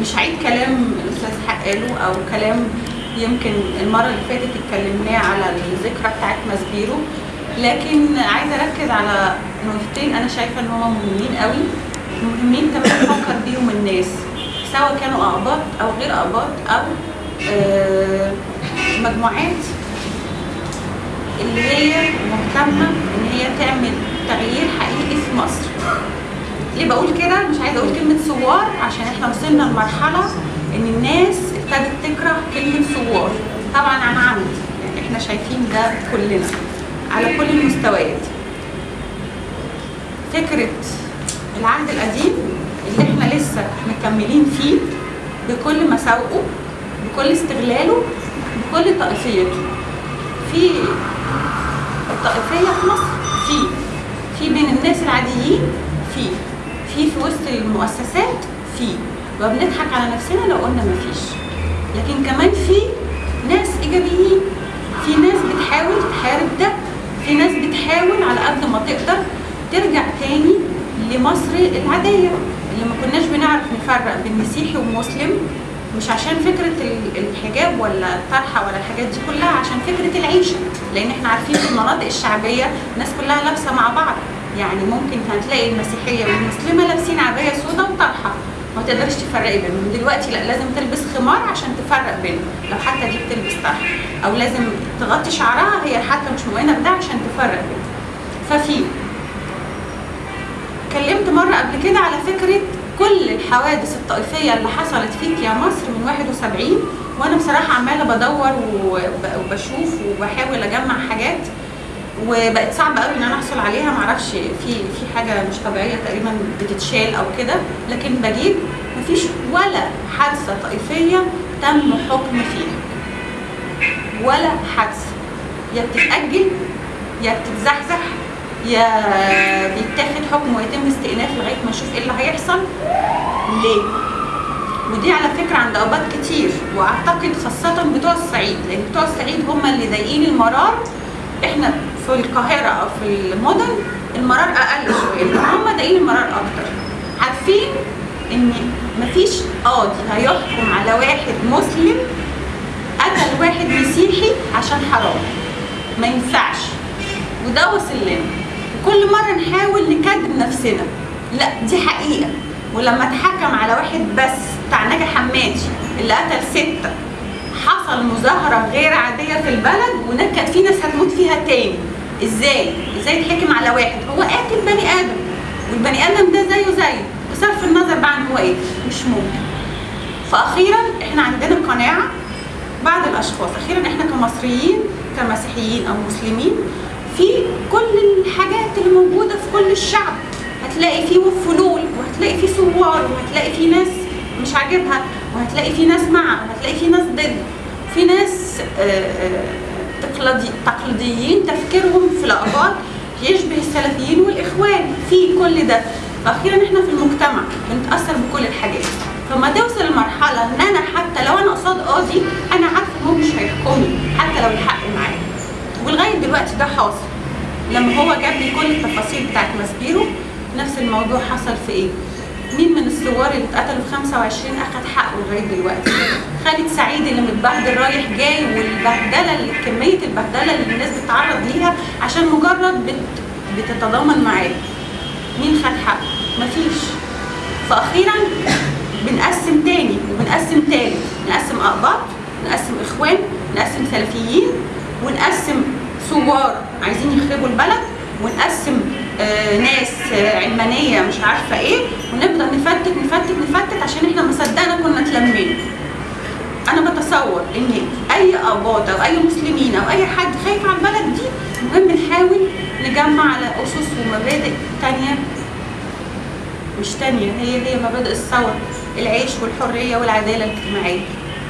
مش هعيد كلام الأستاذ حق قاله أو كلام يمكن المرة اللي فاتت اتكلمناه على الذكرى بتاعت ماسبيرو لكن عايزة أركز على نقطتين أنا شايفة إن هم مهمين قوي. مهمين كمان نفكر بيهم الناس سواء كانوا اقباط أو غير اقباط أو آه، مجموعات اللي هي مهتمة إن هي تعمل تغيير حقيقي في مصر. ليه بقول كده؟ مش عايزة أقول كلمة ثوار عشان إحنا وصلنا لمرحلة إن الناس ابتدت تكره كلمة ثوار. طبعا عن عمد يعني إحنا شايفين ده كلنا على كل المستويات. فكرة العهد القديم اللي إحنا لسه مكملين فيه بكل مساوئه بكل استغلاله بكل طائفيته. في الطائفية في مصر في في بين الناس العاديين في. في في وسط المؤسسات في وبنضحك على نفسنا لو قلنا مفيش لكن كمان في ناس إيجابيين في ناس بتحاول تحارب ده في ناس بتحاول على قد ما تقدر ترجع تاني لمصر العادية. اللي ما كناش بنعرف نفرق بين مسيحي ومسلم مش عشان فكرة ال- الحجاب ولا الطرحة ولا الحاجات دي كلها عشان فكرة العيشة. لأن إحنا عارفين في المناطق الشعبية الناس كلها لابسة مع بعض. يعني ممكن هتلاقي المسيحية والمسلمة لابسين عباية سودا وطرحة. ما تقدرش تفرقي بينهم. دلوقتي لا لازم تلبس خمار عشان تفرق بينهم. لو حتى دي بتلبس طرحة. أو لازم تغطي شعرها هي حتى مش مؤمنة بده عشان تفرق بينهم. ففي اتكلمت مرة قبل كده على فكرة كل الحوادث الطائفية اللي حصلت فيك يا مصر من 71 وأنا بصراحة عمالة بدور وب- وبشوف وبحاول أجمع حاجات. وبقت صعبة قوي إن أنا أحصل عليها. معرفش في في حاجة مش طبيعية تقريبا بتتشال أو كده. لكن بجيب مفيش ولا حادثة طائفية تم حكم فيها. ولا حادثة. يا بتتأجل يا بتتزحزح يا بيتاخد حكم ويتم استئناف لغاية ما نشوف إيه اللي هيحصل. ليه؟ ودي على فكرة عند أوقات كتير وأعتقد خاصة بتوع الصعيد لأن بتوع الصعيد هم اللي ضايقين المرار. إحنا في القاهرة أو في المدن المرار أقل شوية لكن هم ضايقين المرار أكتر. عارفين إن مفيش قاضي هيحكم على واحد مسلم قتل واحد مسيحي عشان حرام. ما ينفعش. وده وصل لنا. كل مرة نحاول نكذب نفسنا. لا دي حقيقة. ولما اتحكم على واحد بس بتاع ناجي حمادي اللي قتل ستة حصل مظاهرة غير عادية في البلد وكانت في ناس هتموت فيها تاني. إزاي؟ إزاي يتحكم على واحد؟ هو قاتل بني آدم والبني آدم ده زيه زيه. بصرف النظر بقى عن هو إيه؟ مش ممكن. فاخيرا إحنا عندنا قناعة بعض الأشخاص. أخيرا إحنا كمصريين كمسيحيين أو مسلمين في كل الحاجات اللي موجودة في كل الشعب. هتلاقي فيه فلول وهتلاقي فيه ثوار وهتلاقي فيه ناس مش عاجبها. وهتلاقي فيه ناس مع وهتلاقي فيه ناس ضد. في ناس آه، آه، تقليدي تقليديين تفكيرهم في الاقباط يشبه السلفيين والإخوان في كل ده. فاخيرا إحنا في المجتمع بنتأثر بكل الحاجات. فما توصل لمرحلة إن أنا حتى لو أنا قصاد قاضي أنا عارفة هو مش هيحكمني حتى لو الحق معايا. ولغاية دلوقتي ده حاصل. لما هو جاب لي كل التفاصيل بتاعت ماسبيرو نفس الموضوع حصل في إيه؟ مين من الثوار اللي اتقتلوا في 25 أخد حقه لغاية دلوقتي؟ خالد سعيد اللي متبهدل رايح جاي والبهدلة اللي كمية البهدلة اللي الناس بتتعرض ليها عشان مجرد بت بتتضامن معاه. مين خد حقه؟ مفيش. فاخيرا بنقسم تاني وبنقسم تالت، نقسم أقباط، نقسم إخوان، نقسم سلفيين، ونقسم ثوار عايزين يخربوا البلد ونقسم ناس آه علمانية مش عارفة إيه ونبدا نفتت نفتت نفتت عشان إحنا ما صدقنا كنا اتلمينا أنا بتصور إن أي اباط أو أي مسلمين أو أي حد خايف على البلد دي مهم نحاول نجمع على أسس ومبادئ تانية. مش تانية هي هي مبادئ الثورة العيش والحرية والعدالة الاجتماعية.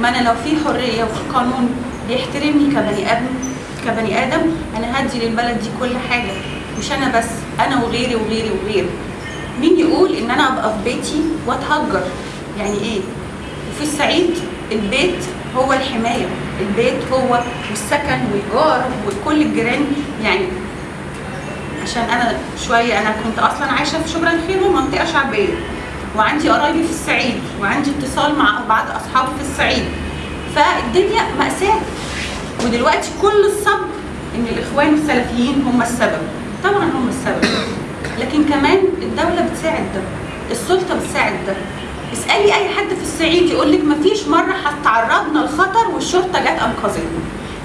ما أنا لو في حرية وفي قانون بيحترمني كبني آدم كبني آدم أنا هدي للبلد دي كل حاجة. مش أنا بس أنا وغيري وغيري وغيري. مين يقول إن أنا أبقى في بيتي وأتهجر؟ يعني إيه؟ وفي الصعيد البيت هو الحماية البيت هو والسكن والجار وكل الجيران. يعني عشان أنا شوية أنا كنت أصلا عايشة في شبرا الخير ومنطقة شعبية. وعندي قرايبي في الصعيد وعندي اتصال مع بعض أصحابي في الصعيد. فالدنيا مأساة. ودلوقتي كل الصبر إن الإخوان السلفيين هم السبب. طبعا هم السبب. لكن كمان الدولة بتساعد ده السلطة بتساعد ده. اسألي أي حد في الصعيد يقول لك مفيش مرة هتعرضنا لخطر والشرطة جت أنقذتنا.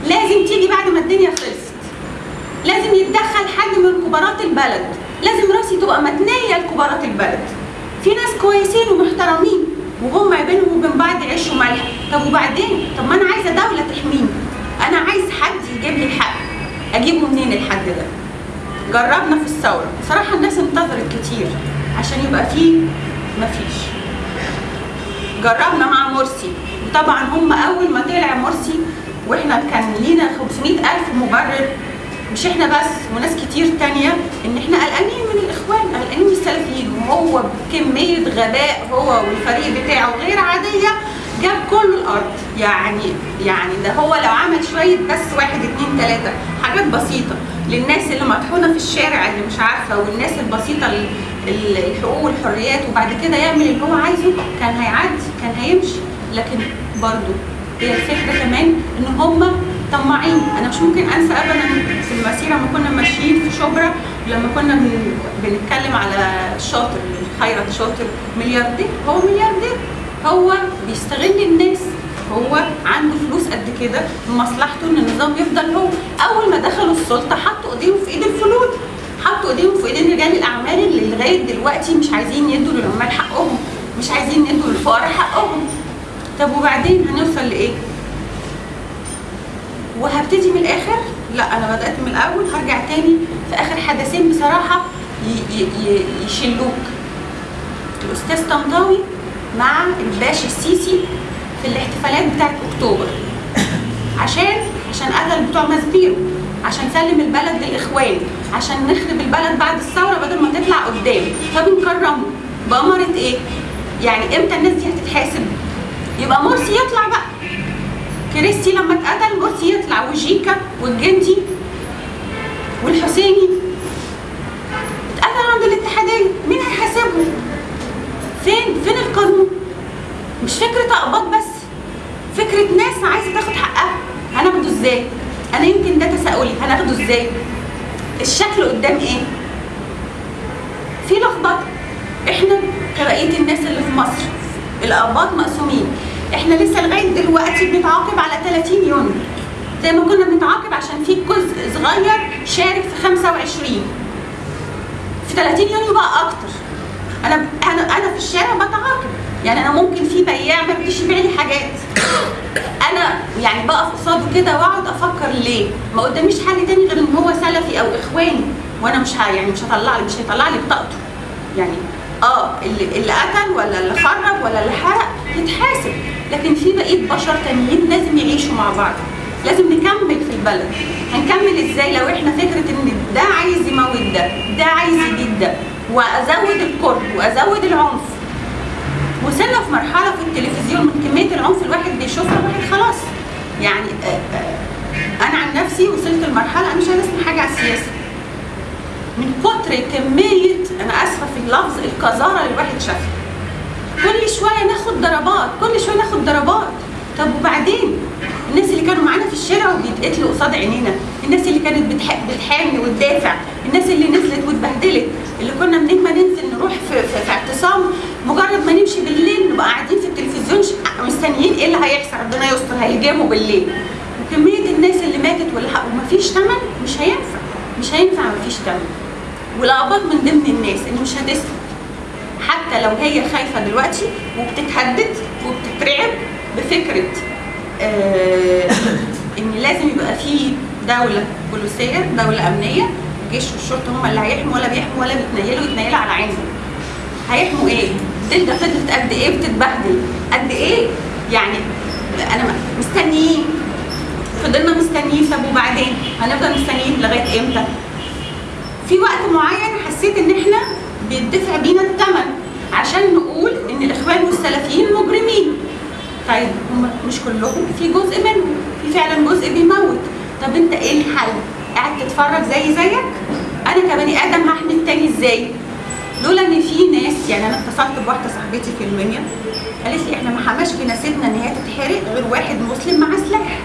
لازم تيجي بعد ما الدنيا خلصت. لازم يتدخل حد من كبارات البلد. لازم رأسي تبقى متنية لكبارات البلد. في ناس كويسين ومحترمين وهم بينهم وبين بعض عيش وملح. طب وبعدين؟ طب ما أنا عايزة دولة تحميني. أنا عايز حد يجيب لي الحق. أجيبه منين الحد ده؟ جربنا في الثورة. بصراحة الناس انتظرت كتير عشان يبقى فيه مفيش. جربنا مع مرسي. وطبعا هم أول ما طلع مرسي وإحنا كان لينا 500 ألف مبرر مش إحنا بس وناس كتير تانية إن إحنا قلقانين من الإخوان قلقانين من السلفيين. وهو بكمية غباء هو والفريق بتاعه غير عادية جاب كل الأرض. يعني يعني ده هو لو عمل شوية بس واحد اتنين تلاتة حاجات بسيطة. للناس اللي مطحونة في الشارع اللي مش عارفة والناس البسيطة ال- ال- الحقوق والحريات وبعد كده يعمل اللي هو عايزه كان هيعدي كان هيمشي. لكن برضه هي الفكرة كمان إن هم طماعين. أنا مش ممكن أنسى ابدا في المسيرة لما كنا ماشيين في شبرا لما كنا بن- بنتكلم على الشاطر خيرت شاطر ملياردير. هو ملياردير. هو بيستغل الناس هو عنده فلوس قد كده مصلحته إن النظام يفضل هو. أول ما دخلوا السلطة حطوا إيديهم في إيد الفلوس حطوا إيديهم في ايدين رجال الأعمال اللي لغاية دلوقتي مش عايزين يدوا للعمال حقهم. مش عايزين يدوا للفقراء حقهم. طب وبعدين هنوصل لإيه؟ وهبتدي من الآخر؟ لا أنا بدأت من الأول. هرجع تاني في آخر حدثين بصراحة يشلوك. الأستاذ طنطاوي مع الباشا السيسي في الاحتفالات بتاعت أكتوبر عشان عشان قتل بتوع ماسبيرو عشان سلم البلد للإخوان عشان نخرب البلد بعد الثورة بدل ما تطلع قدام فبنكرمه بأمارة إيه؟ يعني إمتى الناس دي هتتحاسب؟ يبقى مرسي يطلع بقى كريستي لما اتقتل مرسي يطلع وجيكا والجندي والحسيني اتقتل عند الاتحادية مين هيحاسبهم؟ فين؟ فين القانون؟ مش فكرة أقباط بس فكرة ناس عايزة تاخد حقها. هناخده إزاي؟ أنا يمكن ده تساؤلي. هناخده إزاي؟ الشكل قدام إيه؟ في لخبطة. إحنا كبقية الناس اللي في مصر الأقباط مقسومين. إحنا لسه لغاية دلوقتي بنتعاقب على 30 يونيو زي ما كنا بنتعاقب عشان في جزء صغير شارك في 25 في 30 يونيو بقى أكتر. أنا أنا أنا في الشارع بتعاقب. يعني أنا ممكن في بياع ما يرضيش يبيع لي حاجات. أنا يعني بقف قصاده كده وأقعد أفكر ليه؟ ما قداميش حل تاني غير إن هو سلفي أو إخواني. وأنا مش يعني مش هطلع لي مش هيطلع لي بطاقته. يعني آه اللي اللي قتل ولا اللي خرب ولا اللي حرق يتحاسب. لكن في بقية بشر تانيين لازم يعيشوا مع بعض. لازم نكمل في البلد. هنكمل إزاي؟ لو إحنا فكرة إن ده عايز يموت ده ده عايز يجيب ده. وأزود الكره وأزود العنف. وصلنا في مرحلة في التلفزيون من كمية العنف الواحد بيشوفها الواحد خلاص. يعني آه، آه، أنا عن نفسي وصلت لمرحلة أنا مش عايزة أسمع حاجة على السياسة. من كتر كمية أنا آسفة في اللفظ القذاره اللي الواحد شافها. كل شوية ناخد ضربات كل شوية ناخد ضربات. طب وبعدين؟ الناس اللي كانوا معانا في الشارع وبيتقتلوا قصاد عينينا الناس اللي كانت بتح... بتحامي وتدافع. الناس اللي نزلت واتبهدلت اللي كنا منين ما ننزل نروح في, في, في اعتصام مجرد ما نمشي بالليل نبقى قاعدين في التلفزيون مستنيين إيه اللي هيحصل؟ ربنا يستر هيجاموا بالليل. وكمية الناس اللي ماتت واللي ومفيش ثمن مش هينفع. مش هينفع مفيش ثمن والاباط من ضمن الناس اللي مش هتسكت. حتى لو هي خايفة دلوقتي وبتتهدد وبتترعب بفكرة آه إن لازم يبقى في دولة بوليسية دولة أمنية الجيش والشرطه هم اللي هيحموا ولا بيحموا ولا بيتنيلوا يتنيلوا على عينهم. هيحموا إيه؟ الدنيا فضلت قد إيه بتتبهدل؟ قد إيه؟ يعني أنا مستنيين. فضلنا مستنيين. طب وبعدين؟ هنفضل مستنيين لغاية إمتى؟ في وقت معين حسيت ان إحنا بيدفع بينا الثمن عشان نقول ان الاخوان والسلفيين مجرمين. طيب هم مش كلهم؟ في جزء منهم. في فعلا جزء بيموت. طب انت إيه الحل؟ قاعد تتفرج زي زيك؟ أنا كبني آدم هحمي التاني إزاي؟ لولا إن في ناس يعني أنا اتصلت بواحدة صاحبتي في المنيا قالت لي إحنا ما حماش في نسيبنا إن هي تتحرق غير واحد مسلم معاه سلاح.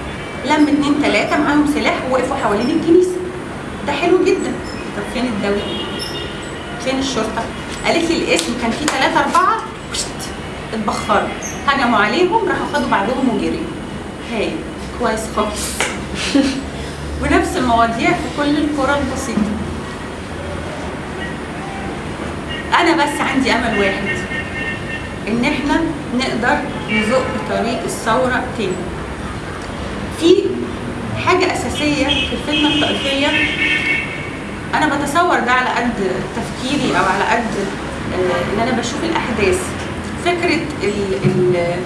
لم اتنين تلاتة معاهم سلاح ووقفوا حوالين الكنيسة. ده حلو جدا. طب فين الدولة؟ فين الشرطة؟ قالت لي الاسم كان فيه ثلاثة أربعة. اتبخروا. هجموا عليهم راحوا خدوا بعضهم وجريوا. هاي كويس خالص. ونفس المواضيع في كل القرى البسيطة. أنا بس عندي أمل واحد إن إحنا نقدر نزق طريق الثورة تاني. في حاجة أساسية في الفتنه الطائفيه أنا بتصور ده على قد تفكيري أو على قد آه، إن أنا بشوف الأحداث. فكرة ال ال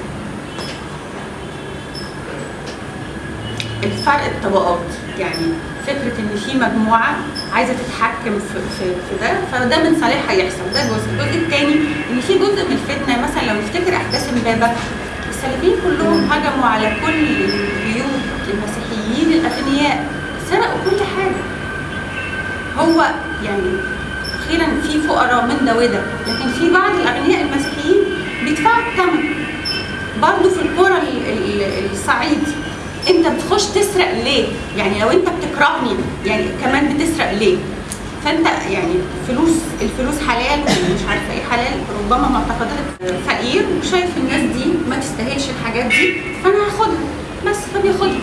الفرق الطبقات يعني فكرة إن في مجموعة عايزة تتحكم في في, في ده فده من صالحها يحصل. ده جزء. الجزء الثاني إن في جزء من الفتنة مثلا لو نفتكر أحداث امبابة السلفيين كلهم هجموا على كل بيوت المسيحيين الأغنياء سرقوا كل حاجة. هو يعني أخيرا في فقراء من ده وده لكن في بعض الأغنياء المسيحيين بيدفعوا الثمن برضه في القرى ال- ال- الصعيد. انت بتخش تسرق ليه؟ يعني لو انت بتكرهني يعني كمان بتسرق ليه؟ فانت يعني فلوس الفلوس حلال ومش عارفة إيه حلال ربما معتقدات فقير وشايف الناس دي ما تستاهلش الحاجات دي فأنا هاخدها بس فبياخدها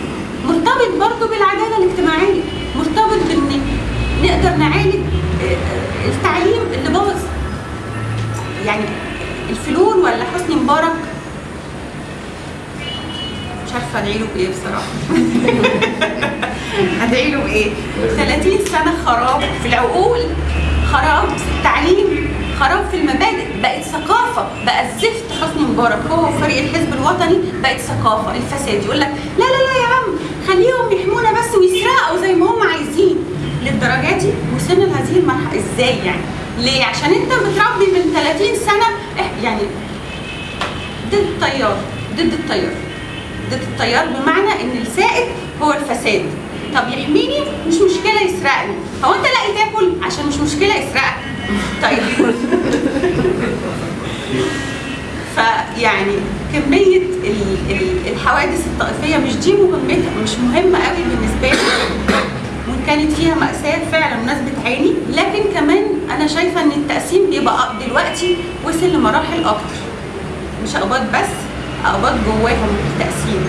مرتبط برضه بالعدالة الاجتماعية مرتبط بإن نقدر نعالج آه، التعليم اللي باظ يعني الفلول ولا حسني مبارك عارفه ادعي له بايه بصراحة؟ ادعي له بايه 30 سنة خراب في العقول خراب في التعليم خراب في المبادئ بقت ثقافة بقى الزفت حسني مبارك. هو وفريق الحزب الوطني بقت ثقافة الفساد. يقول لك لا لا لا يا عم خليهم يحمونا بس ويسرقوا زي ما هم عايزين. للدرجة دي وصلنا لهذه المرحلة. إزاي يعني؟ ليه؟ عشان أنت متربي من 30 سنة يعني ضد التيار ضد التيار ضد التيار بمعنى إن السائد هو الفساد. طب يحميني مش مشكلة يسرقني. هو أنت لاقي تاكل؟ عشان مش مشكلة يسرقك. طيب. فيعني ال- الحوادث الطائفية مش دي مهمتها مش مهمة قوي بالنسبة لي. وإن كانت فيها مأساة فعلا الناس بتعاني لكن كمان أنا شايفة إن التقسيم بيبقى دلوقتي وصل لمراحل أكتر. مش أقباط بس أقباط جواهم تقسيم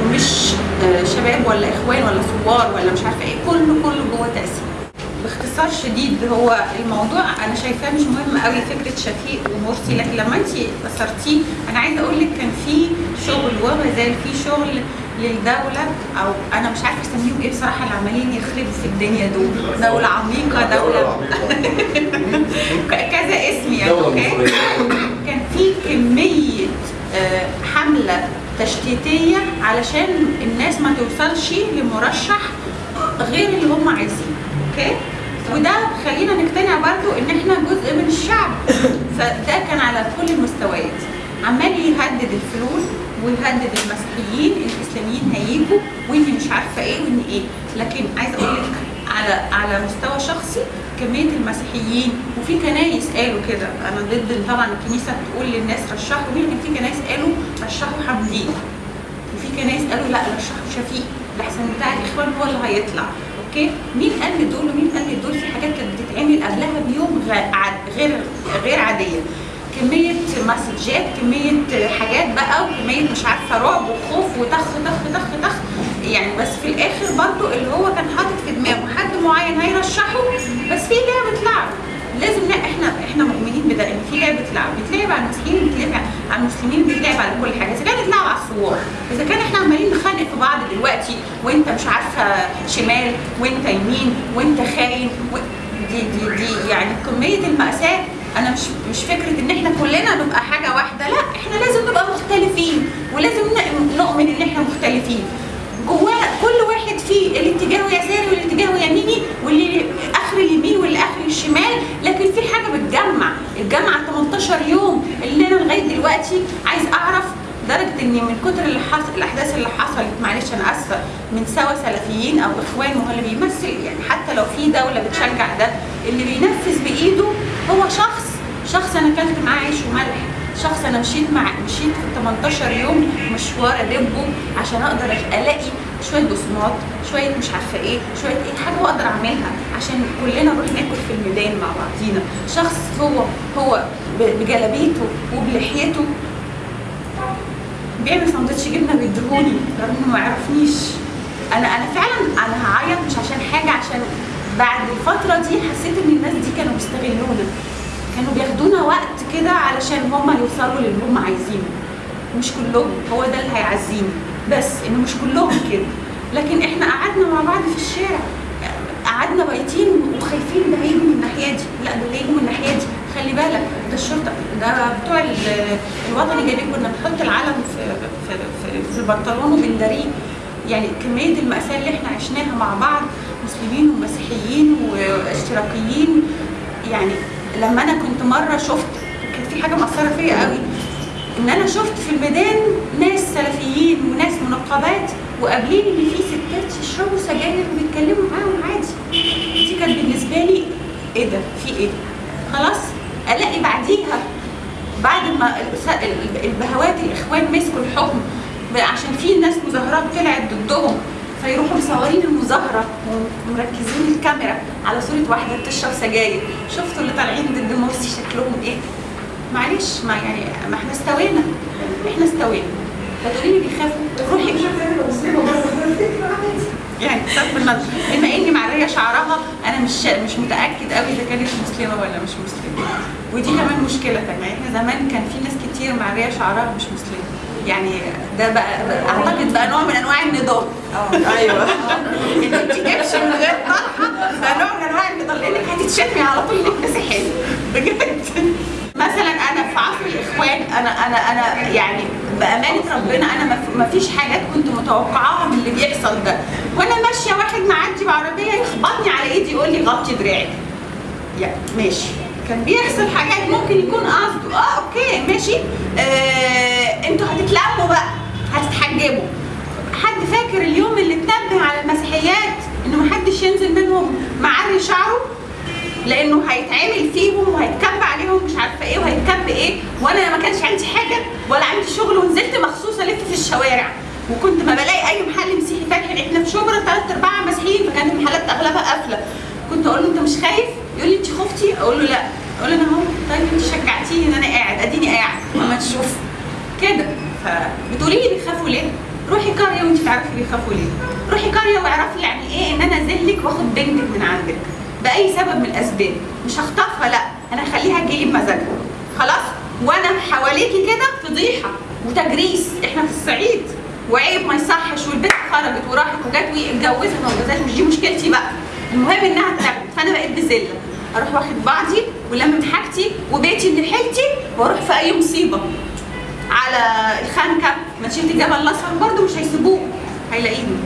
ومش آه، شباب ولا إخوان ولا ثوار ولا مش عارفة إيه كله كله جوه تقسيم باختصار شديد هو الموضوع أنا شايفاه مش مهم قوي فكرة شفيق ومرسي. لكن لما أنت أثرتيه أنا عايزة أقول لك كان في شغل وما زال في شغل للدولة أو أنا مش عارفة أسميهم إيه بصراحة اللي عمالين يخربوا في الدنيا دول. دولة عميقة دولة ك- كذا اسم يعني دولة أوكي؟ مصرية. كان في كمية آه، حملة تشتيتية علشان الناس ما توصلش لمرشح غير اللي هم عايزينه. أوكي؟ وده خلينا نقتنع برضو إن إحنا جزء من الشعب. فده كان على كل المستويات. عمال يهدد الفلول ويهدد المسيحيين الإسلاميين هيجوا وانت مش عارفة إيه وان إيه. لكن عايزة أقول لك على على مستوى شخصي كمية المسيحيين وفي كنايس قالوا كده. أنا ضد طبعا الكنيسة بتقول للناس رشحوا. مين في كنايس قالوا رشحوا حمدين وفي كنايس قالوا لا رشحوا شفيق. الأحسن بتاع الإخوان هو اللي هيطلع. أوكي؟ مين قال لدول؟ ومين قال لدول في حاجات كانت بتتعمل قبلها بيوم غير غير عادية. كمية مسجات كمية حاجات بقى وكمية مش عارفة رعب وخوف وطخ طخ طخ طخ. يعني بس في الآخر برضو اللي هو كان حاطط في دماغه حد معين هيرشحه بس في لعبة لعب لازم لا إحنا إحنا مؤمنين بده ان في لعبة لعب بتلعب على المسيحيين بتلعب على المسلمين بتلعب على كل حاجة. إذا كانت لعب على الثوار إذا كان إحنا عمالين نخانق في بعض دلوقتي وانت مش عارفة شمال وانت يمين وانت خاين و... دي دي دي يعني كمية المأساة أنا مش مش فكرة إن إحنا كلنا نبقى حاجة واحدة لا إحنا لازم نبقى مختلفين ولازم نؤمن إن إحنا مختلفين. جواه كل واحد فيه اللي اتجاهه يساري واللي اتجاهه يميني واللي آخر اليمين واللي اخر الشمال لكن في حاجة بتجمع. الجامعة 18 يوم اللي أنا لغاية دلوقتي عايز أعرف لدرجه إن من كتر اللي حصل الأحداث اللي حصلت معلش أنا آسفة من سوا سلفيين أو إخوان ما هو اللي بيمثل يعني حتى لو في دولة بتشجع ده اللي بينفذ بإيده هو شخص شخص أنا أكلت معاه عيش وملح شخص أنا مشيت مع مشيت في 18 يوم مشوار ادبه عشان أقدر ألاقي شوية بصمات شوية مش عارفة إيه شوية إيه حاجة أقدر أعملها عشان كلنا نروح ناكل في الميدان مع بعضينا. شخص هو هو بجلابيته وبلحيته. بيعمل سندوتش جبنة بيديهوني رغم إنه ما يعرفنيش. أنا أنا فعلا أنا هعيط مش عشان حاجة عشان بعد الفترة دي حسيت إن الناس دي كانوا بيستغلونا. كانوا بياخدونا وقت كده علشان هما يوصلوا للي هما عايزينه. مش كلهم هو ده اللي هيعزيني. بس انه مش كلهم كده. لكن إحنا قعدنا مع بعض في الشارع. قعدنا بايتين وخايفين ده هيجوا من الناحية دي. لا ده هيجوا من الناحية دي. خلي بالك ده الشرطة. ده بتوع ال- الوطني جايبين كنا بنحط العلم في في في, في البنطلون وبنداريه يعني كمية الماساه اللي إحنا عشناها مع بعض مسلمين ومسيحيين واشتراكيين. يعني لما أنا كنت مرة شفت كانت في حاجة مأثرة فيا قوي إن أنا شفت في الميدان ناس سلفيين وناس منقبات وقابلين إن في ستات يشربوا سجاير وبيتكلموا معاهم عادي. دي كانت بالنسبة لي إيه ده؟ في إيه؟ خلاص ألاقي بعديها بعد ما البهوات الإخوان مسكوا الحكم عشان في ناس مظاهرات طلعت ضدهم. فيروحوا مصورين المظاهرة. ومركزين الكاميرا على صورة واحدة بتشرب سجاير. شفتوا اللي طالعين ضد مرسي شكلهم إيه؟ معلش ما يعني ما إحنا استوينا. إحنا استوينا. فتقولي لي بيخافوا. روحي. يعني بصرف النظر بما إني معرية شعرها أنا مش مش متأكد قوي إذا كانت مسلمة ولا مش مسلمة. ودي كمان مشكلة تانية. إحنا زمان كان في ناس كتير معرية شعرها مش مسلمة. يعني ده بقى أعتقد بقى نوع من أنواع النضال. أيوه. إنك تجيبش من غير طرحه ده نوع من أنواع النضال. لانك هتتشتمي على طول إنك مسيحيه بجد. مثلا أنا في عصر الإخوان أنا أنا أنا يعني بأمانة ربنا أنا ما في- ما فيش حاجات كنت متوقعاها من اللي بيحصل ده. وأنا ماشية واحد معدي بعربية يخبطني على إيدي يقول لي غطي دراعك. يعني ماشي. كان بيحصل حاجات ممكن يكون قصده. آه أوكي ماشي. آه أنتوا هتتلموا بقى. هتتحجبوا. حد فاكر اليوم اللي اتنبه على المسيحيات إنه محدش ينزل منهم معري شعره؟ لأنه هيتعمل فيهم وهيتكب عليهم مش عارفة إيه وهيتكب إيه. وأنا ما كانش عندي حاجة ولا عندي شغل ونزلت مخصوص الف في الشوارع. وكنت ما بلاقي أي محل مسيحي فاتح. إحنا في شبرا ثلاث أرباع مسيحيين فكانت المحلات أغلبها قافلة. كنت أقول له أنت مش خايف؟ يقول لي انت خفتي؟ أقول له لا. أقول له أنا اهو. طيب انت شجعتيني ان أنا قاعد. اديني قاعد. ما تشوف. كده. فبتقولي لي بيخافوا ليه؟ روحي قريه وانت تعرفي بيخافوا ليه. روحي قريه واعرفي يعني إيه ان أنا اذلك واخد بنتك من عندك. بأي سبب من الأسباب. مش هخطفها لا أنا هخليها تجيلي بمزاجها. خلاص؟ وأنا حواليكي كده فضيحة وتجريس. إحنا في الصعيد. وعيب ما يصحش. والبنت خرجت وراحت وجت واتجوزت. ما اتجوزتش مش دي مشكلتي بقى. المهم إنها اتاخدت فأنا بقيت بذلة. أروح واخد بعضي ولمت حاجتي وبيتي اللي حيلتي وأروح في اي مصيبة. على الخنكه مشيت الجبل الأصفر برضه مش هيسيبوه هيلاقيني